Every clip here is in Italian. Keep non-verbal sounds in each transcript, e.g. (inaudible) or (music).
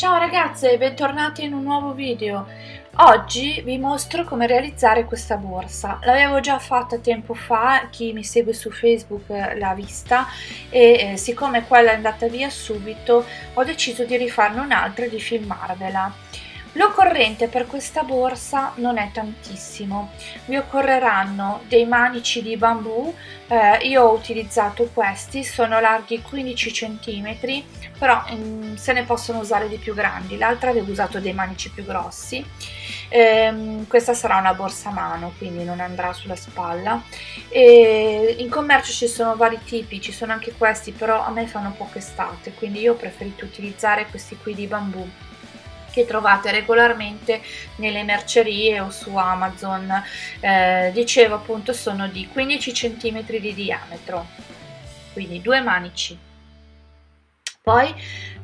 Ciao ragazze, bentornati in un nuovo video. Oggi vi mostro come realizzare questa borsa. L'avevo già fatta tempo fa, chi mi segue su Facebook l'ha vista e eh, siccome quella è andata via subito ho deciso di rifarne un'altra e di filmarvela. L'occorrente per questa borsa non è tantissimo, vi occorreranno dei manici di bambù, eh, io ho utilizzato questi, sono larghi 15 cm, però mm, se ne possono usare di più grandi, l'altra avevo usato dei manici più grossi, eh, questa sarà una borsa a mano quindi non andrà sulla spalla, e in commercio ci sono vari tipi, ci sono anche questi però a me fanno poco estate, quindi io ho preferito utilizzare questi qui di bambù che trovate regolarmente nelle mercerie o su Amazon. Eh, dicevo appunto sono di 15 cm di diametro, quindi due manici. Poi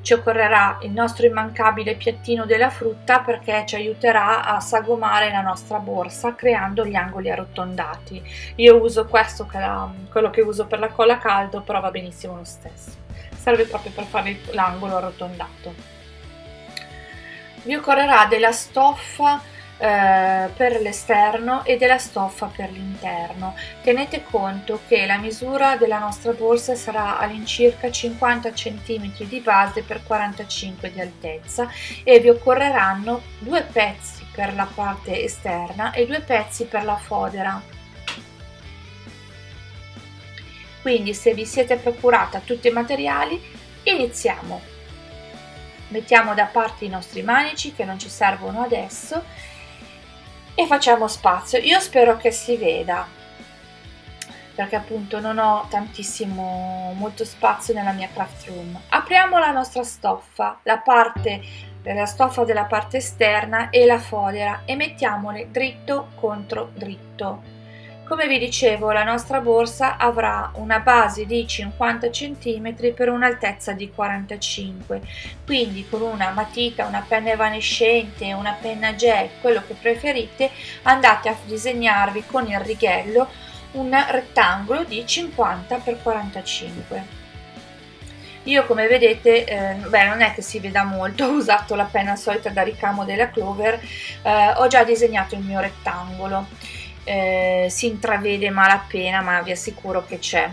ci occorrerà il nostro immancabile piattino della frutta perché ci aiuterà a sagomare la nostra borsa creando gli angoli arrotondati. Io uso questo quello che uso per la colla caldo, però va benissimo lo stesso. Serve proprio per fare l'angolo arrotondato vi occorrerà della stoffa eh, per l'esterno e della stoffa per l'interno. Tenete conto che la misura della nostra borsa sarà all'incirca 50 cm di base per 45 di altezza e vi occorreranno due pezzi per la parte esterna e due pezzi per la fodera. Quindi se vi siete procurata tutti i materiali iniziamo mettiamo da parte i nostri manici che non ci servono adesso e facciamo spazio. Io spero che si veda perché appunto non ho tantissimo molto spazio nella mia craft room. Apriamo la nostra stoffa la parte della stoffa della parte esterna e la fodera e mettiamole dritto contro dritto come vi dicevo, la nostra borsa avrà una base di 50 cm per un'altezza di 45 quindi con una matita, una penna evanescente, una penna gel, quello che preferite, andate a disegnarvi con il righello un rettangolo di 50 x 45 io come vedete eh, beh non è che si veda molto (laughs) ho usato la penna solita da ricamo della Clover eh, ho già disegnato il mio rettangolo eh, si intravede malapena ma vi assicuro che c'è.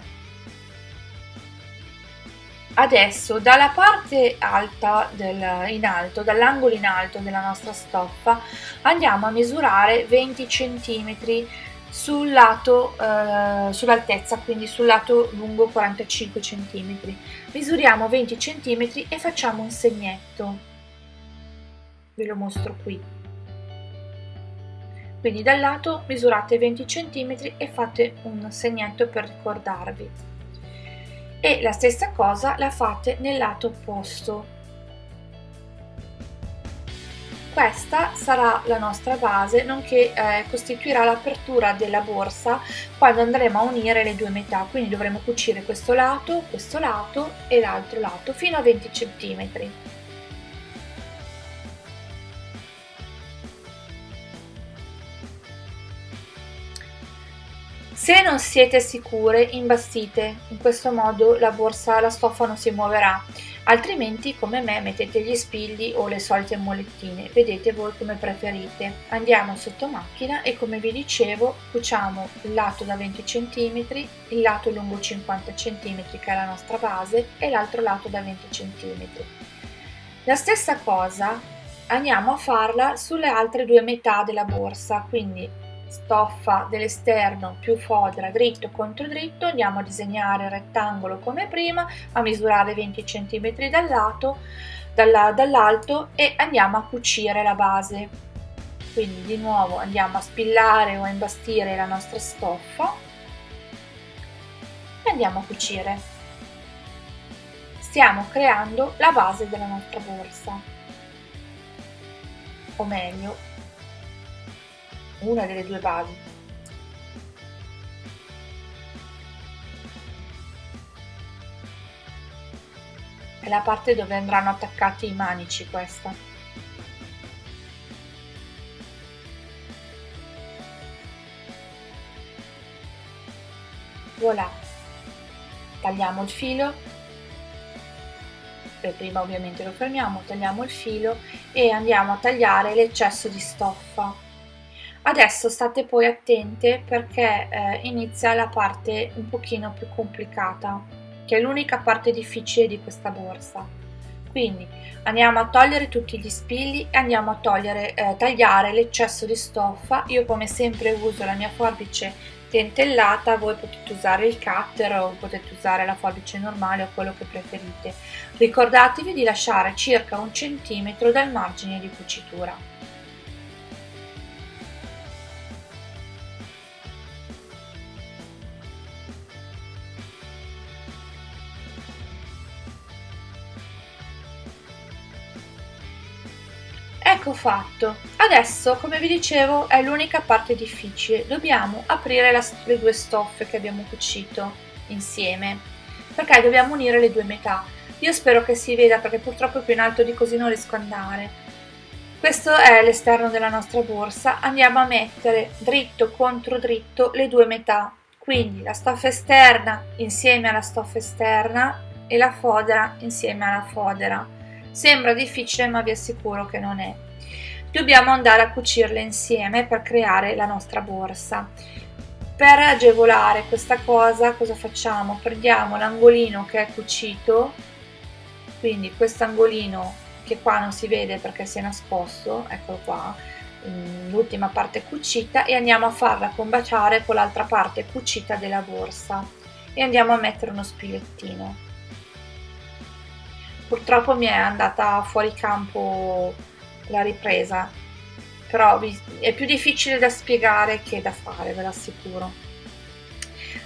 Adesso dalla parte alta del, in alto dall'angolo in alto della nostra stoffa andiamo a misurare 20 cm sul lato eh, sull'altezza quindi sul lato lungo 45 cm misuriamo 20 cm e facciamo un segnetto. Ve lo mostro qui quindi dal lato misurate 20 cm e fate un segnetto per ricordarvi. E la stessa cosa la fate nel lato opposto. Questa sarà la nostra base nonché eh, costituirà l'apertura della borsa quando andremo a unire le due metà. Quindi dovremo cucire questo lato questo lato e l'altro lato fino a 20 cm Se non siete sicure, imbastite, in questo modo la borsa, la stoffa non si muoverà, altrimenti come me mettete gli spilli o le solite molettine, vedete voi come preferite. Andiamo sotto macchina e come vi dicevo cuciamo il lato da 20 cm, il lato lungo 50 cm che è la nostra base e l'altro lato da 20 cm. La stessa cosa andiamo a farla sulle altre due metà della borsa, quindi stoffa dell'esterno più fodera dritto contro dritto andiamo a disegnare il rettangolo come prima a misurare 20 cm dal lato dall'alto e andiamo a cucire la base. Quindi di nuovo andiamo a spillare o a imbastire la nostra stoffa e andiamo a cucire. Stiamo creando la base della nostra borsa. O meglio una delle due basi. È la parte dove andranno attaccati i manici questa. Voilà. Tagliamo il filo per prima ovviamente lo fermiamo, tagliamo il filo e andiamo a tagliare l'eccesso di stoffa. Adesso state poi attente perché eh, inizia la parte un pochino più complicata, che è l'unica parte difficile di questa borsa. Quindi andiamo a togliere tutti gli spilli e andiamo a togliere, eh, tagliare l'eccesso di stoffa. Io come sempre uso la mia forbice dentellata, voi potete usare il cutter o potete usare la forbice normale o quello che preferite. Ricordatevi di lasciare circa un centimetro dal margine di cucitura. Ecco fatto. Adesso, come vi dicevo, è l'unica parte difficile. Dobbiamo aprire la, le due stoffe che abbiamo cucito insieme, perché dobbiamo unire le due metà. Io spero che si veda perché purtroppo più in alto di così non riesco ad andare. Questo è l'esterno della nostra borsa. Andiamo a mettere dritto contro dritto le due metà. Quindi la stoffa esterna insieme alla stoffa esterna e la fodera insieme alla fodera Sembra difficile ma vi assicuro che non è. Dobbiamo andare a cucirle insieme per creare la nostra borsa. Per agevolare questa cosa cosa facciamo? Prendiamo l'angolino che è cucito, quindi questo angolino che qua non si vede perché si è nascosto, eccolo qua, l'ultima parte cucita e andiamo a farla combaciare con l'altra parte cucita della borsa e andiamo a mettere uno spilettino purtroppo mi è andata fuori campo la ripresa. Però è più difficile da spiegare che da fare ve l'assicuro.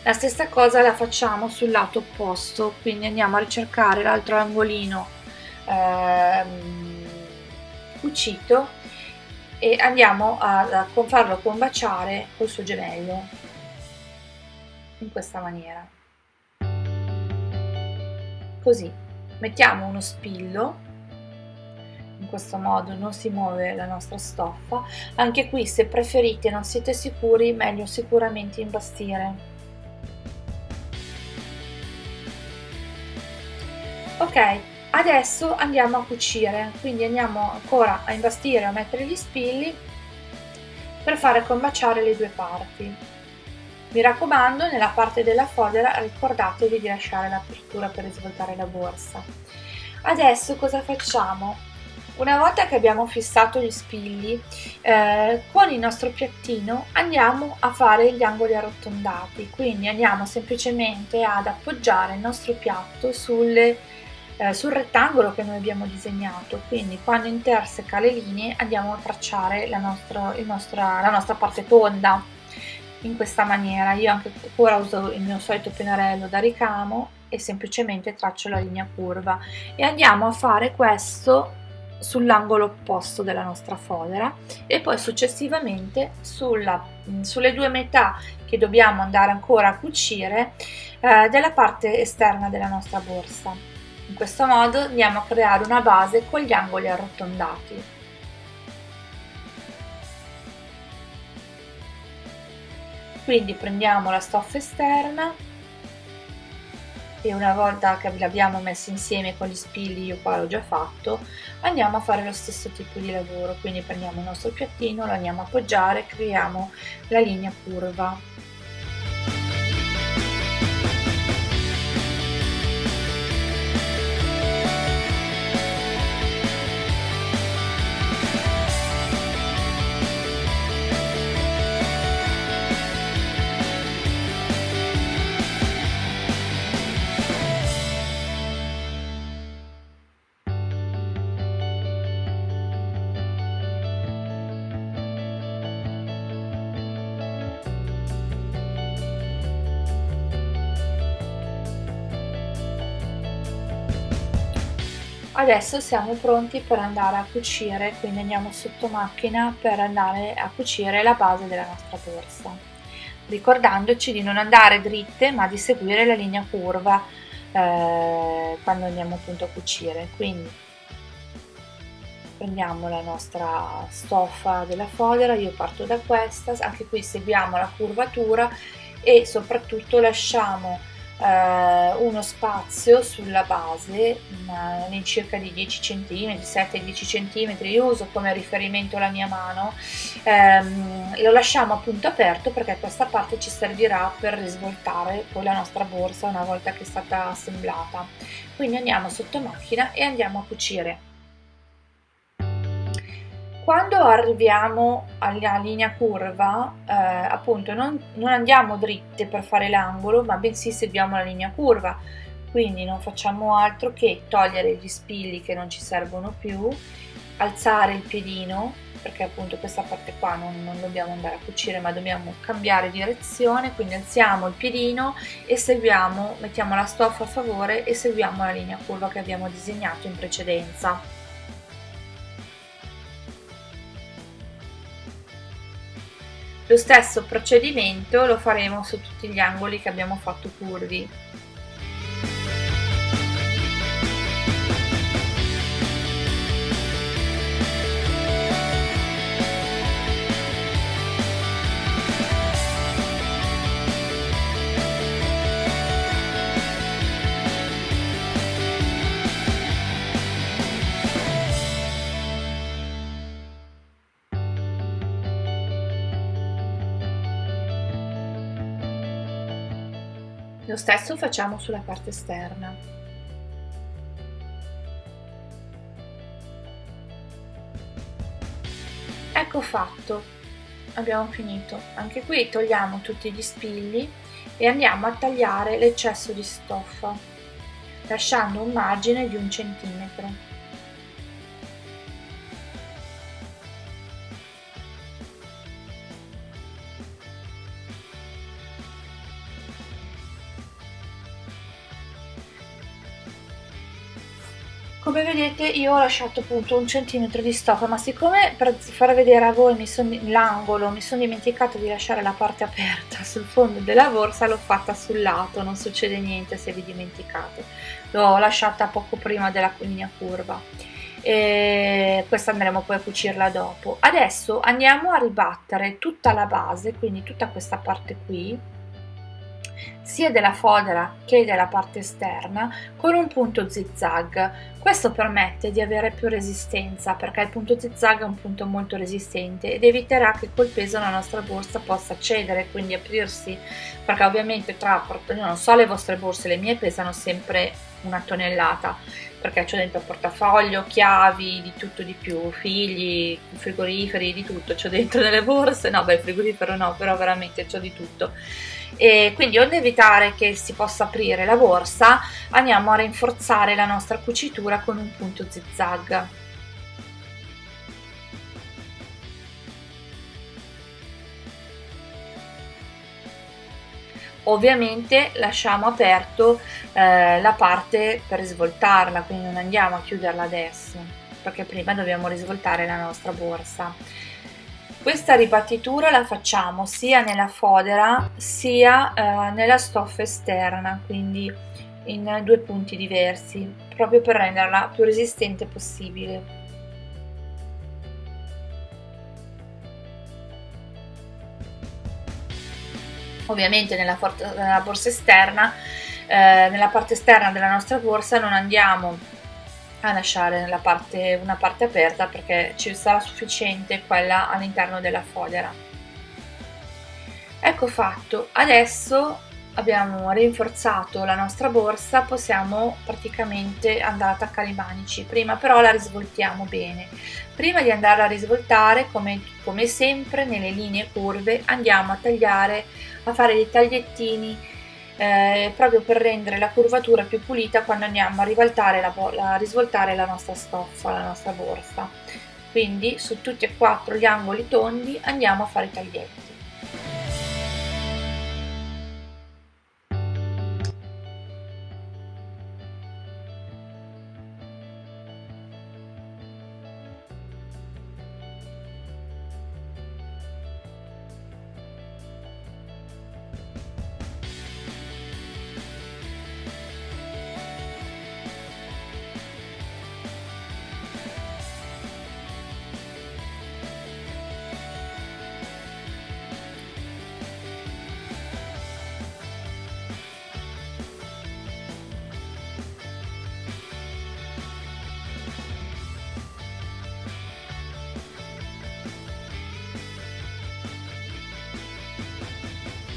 La stessa cosa la facciamo sul lato opposto quindi andiamo a ricercare l'altro angolino ehm, cucito e andiamo a, a farlo combaciare col suo gemello in questa maniera. Così mettiamo uno spillo in questo modo non si muove la nostra stoffa anche qui se preferite non siete sicuri meglio sicuramente imbastire ok adesso andiamo a cucire quindi andiamo ancora a imbastire a mettere gli spilli per fare combaciare le due parti mi raccomando, nella parte della fodera ricordatevi di lasciare l'apertura per svoltare la borsa. Adesso cosa facciamo? Una volta che abbiamo fissato gli spilli, eh, con il nostro piattino andiamo a fare gli angoli arrotondati, quindi andiamo semplicemente ad appoggiare il nostro piatto sulle, eh, sul rettangolo che noi abbiamo disegnato, quindi quando interseca le linee andiamo a tracciare la nostra, nostra, la nostra parte tonda. In questa maniera. Io anche ora uso il mio solito pennarello da ricamo e semplicemente traccio la linea curva. E andiamo a fare questo sull'angolo opposto della nostra fodera e poi successivamente sulla, sulle due metà che dobbiamo andare ancora a cucire eh, della parte esterna della nostra borsa. In questo modo andiamo a creare una base con gli angoli arrotondati. Quindi prendiamo la stoffa esterna e una volta che l'abbiamo messa insieme con gli spilli io qua l'ho già fatto andiamo a fare lo stesso tipo di lavoro. Quindi prendiamo il nostro piattino lo andiamo a appoggiare creiamo la linea curva Adesso siamo pronti per andare a cucire, quindi andiamo sotto macchina per andare a cucire la base della nostra borsa, ricordandoci di non andare dritte ma di seguire la linea curva eh, quando andiamo appunto a cucire. Quindi prendiamo la nostra stoffa della fodera, io parto da questa, anche qui seguiamo la curvatura e soprattutto lasciamo eh, uno spazio sulla base all'incirca di 10 cm 7-10 cm io uso come riferimento la mia mano. Ehm, lo lasciamo appunto aperto perché questa parte ci servirà per risvoltare poi la nostra borsa una volta che è stata assemblata. Quindi andiamo sotto macchina e andiamo a cucire quando arriviamo alla linea curva, eh, appunto non, non andiamo dritte per fare l'angolo, ma bensì seguiamo la linea curva, quindi non facciamo altro che togliere gli spilli che non ci servono più, alzare il piedino, perché appunto questa parte qua non, non dobbiamo andare a cucire ma dobbiamo cambiare direzione, quindi alziamo il piedino e seguiamo, mettiamo la stoffa a favore e seguiamo la linea curva che abbiamo disegnato in precedenza. Lo stesso procedimento lo faremo su tutti gli angoli che abbiamo fatto curvi. Lo stesso facciamo sulla parte esterna. Ecco fatto, abbiamo finito. Anche qui togliamo tutti gli spilli e andiamo a tagliare l'eccesso di stoffa, lasciando un margine di un centimetro. Come vedete io ho lasciato appunto un centimetro di stoffa ma siccome per far vedere a voi l'angolo mi sono dimenticata di lasciare la parte aperta sul fondo della borsa l'ho fatta sul lato non succede niente se vi dimenticate. L'ho lasciata poco prima della linea curva. E questa andremo poi a cucirla dopo. Adesso andiamo a ribattere tutta la base quindi tutta questa parte qui sia della fodera che della parte esterna con un punto zigzag. Questo permette di avere più resistenza perché il punto zigzag è un punto molto resistente ed eviterà che col peso la nostra borsa possa cedere, quindi aprirsi, perché ovviamente tra, non so le vostre borse, le mie pesano sempre una tonnellata perché c'ho dentro portafoglio, chiavi, di tutto di più, figli, frigoriferi, di tutto, c'ho dentro nelle borse, no beh il frigorifero no, però veramente c'ho di tutto e quindi onde evitare che si possa aprire la borsa andiamo a rinforzare la nostra cucitura con un punto zigzag. Ovviamente lasciamo aperto eh, la parte per risvoltarla quindi non andiamo a chiuderla adesso perché prima dobbiamo risvoltare la nostra borsa questa ribattitura la facciamo sia nella fodera sia eh, nella stoffa esterna, quindi in due punti diversi, proprio per renderla più resistente possibile. Ovviamente nella, nella borsa esterna, eh, nella parte esterna della nostra borsa non andiamo a lasciare parte, una parte aperta perché ci sarà sufficiente quella all'interno della fodera. Ecco fatto, adesso abbiamo rinforzato la nostra borsa, possiamo praticamente andare a attaccare i manici, prima però la risvoltiamo bene. Prima di andare a risvoltare, come, come sempre nelle linee curve, andiamo a tagliare, a fare dei tagliettini eh, proprio per rendere la curvatura più pulita quando andiamo a, rivoltare la, a risvoltare la nostra stoffa, la nostra borsa. Quindi su tutti e quattro gli angoli tondi andiamo a fare i taglietti.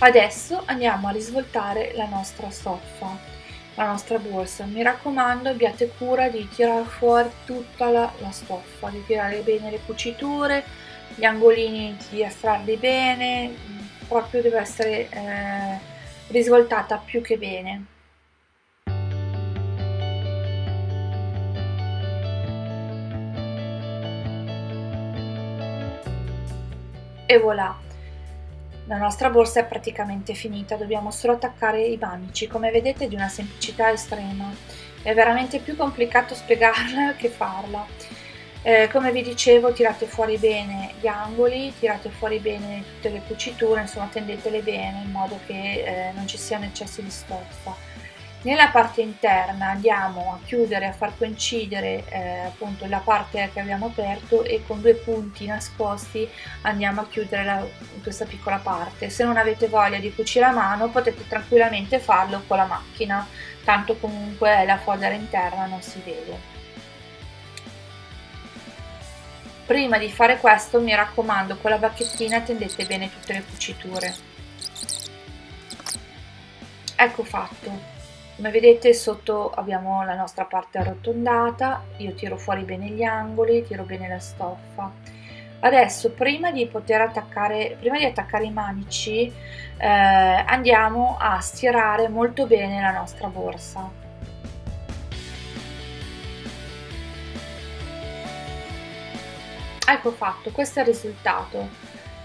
Adesso andiamo a risvoltare la nostra stoffa la nostra borsa. Mi raccomando abbiate cura di tirare fuori tutta la, la stoffa di tirare bene le cuciture gli angolini di estrarli bene proprio deve essere eh, risvoltata più che bene. E voilà la nostra borsa è praticamente finita dobbiamo solo attaccare i manici come vedete è di una semplicità estrema. È veramente più complicato spiegarla (laughs) che farla. Eh, come vi dicevo tirate fuori bene gli angoli tirate fuori bene tutte le cuciture insomma tendetele bene in modo che eh, non ci siano eccessi di stoffa nella parte interna andiamo a chiudere, a far coincidere eh, appunto la parte che abbiamo aperto e con due punti nascosti andiamo a chiudere la, questa piccola parte. Se non avete voglia di cucire a mano potete tranquillamente farlo con la macchina, tanto comunque la fodera interna non si vede. Prima di fare questo mi raccomando con la bacchettina tendete bene tutte le cuciture. Ecco fatto come vedete sotto abbiamo la nostra parte arrotondata. Io tiro fuori bene gli angoli tiro bene la stoffa. Adesso prima di poter attaccare prima di attaccare i manici eh, andiamo a stirare molto bene la nostra borsa. Ecco fatto questo è il risultato.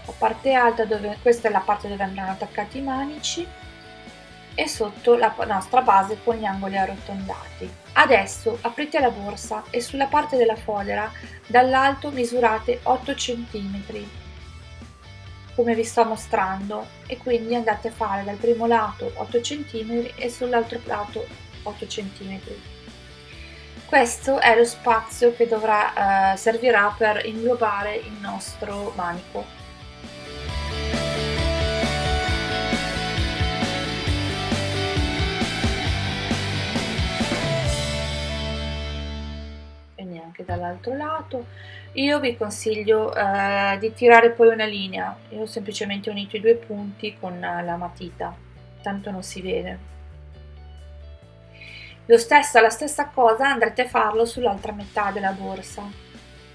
La parte alta dove questa è la parte dove andranno attaccati i manici e sotto la nostra base con gli angoli arrotondati. Adesso aprite la borsa e sulla parte della fodera dall'alto misurate 8 cm come vi sto mostrando e quindi andate a fare dal primo lato 8 cm e sull'altro lato 8 cm. Questo è lo spazio che dovrà, eh, servirà per inglobare il nostro manico. Dall'altro lato io vi consiglio eh, di tirare poi una linea. Io ho semplicemente unito i due punti con la matita tanto non si vede. Lo stesso, la stessa cosa andrete a farlo sull'altra metà della borsa.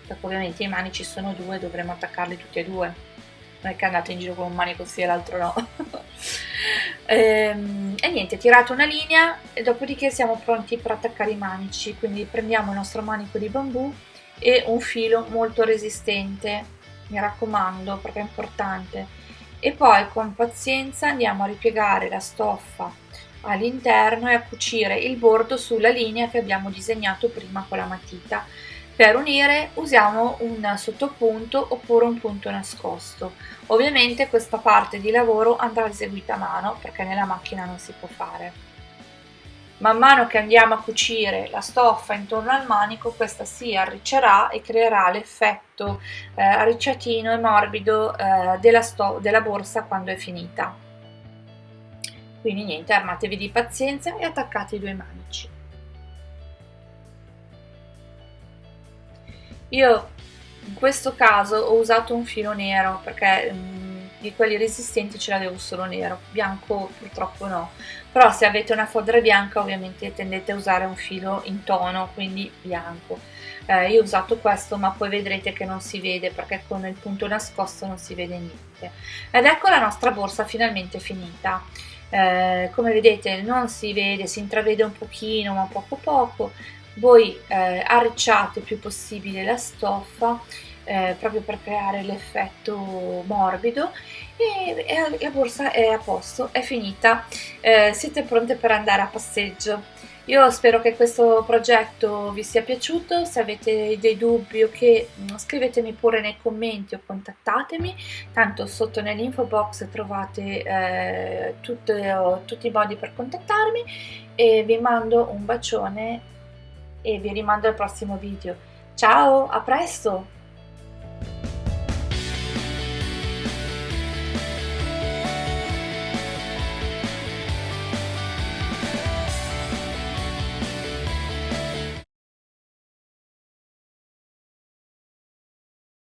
Perché ovviamente i manici sono due dovremo attaccarli tutti e due. Non è che andate in giro con un manico sì e l'altro no (laughs) ehm, e niente tirate una linea e dopodiché siamo pronti per attaccare i manici. Quindi prendiamo il nostro manico di bambù e un filo molto resistente mi raccomando perché è importante. E poi con pazienza andiamo a ripiegare la stoffa all'interno e a cucire il bordo sulla linea che abbiamo disegnato prima con la matita per unire usiamo un sottopunto oppure un punto nascosto. Ovviamente questa parte di lavoro andrà eseguita a mano perché nella macchina non si può fare. Man mano che andiamo a cucire la stoffa intorno al manico questa si arriccerà e creerà l'effetto eh, arricciatino e morbido eh, della, della borsa quando è finita. Quindi niente, armatevi di pazienza e attaccate i due manici. Io in questo caso ho usato un filo nero perché um, di quelli resistenti ce l'avevo solo nero, bianco purtroppo no, però se avete una fodera bianca ovviamente tendete a usare un filo in tono, quindi bianco. Eh, io ho usato questo ma poi vedrete che non si vede perché con il punto nascosto non si vede niente. Ed ecco la nostra borsa finalmente finita. Eh, come vedete non si vede, si intravede un pochino ma poco poco, voi eh, arricciate il più possibile la stoffa eh, proprio per creare l'effetto morbido e, e, la borsa è a posto, è finita, eh, siete pronte per andare a passeggio. Io spero che questo progetto vi sia piaciuto, se avete dei dubbi o che mm, scrivetemi pure nei commenti o contattatemi, tanto sotto nell'info box trovate eh, tutte, tutti i modi per contattarmi. E vi mando un bacione e vi rimando al prossimo video. Ciao, a presto!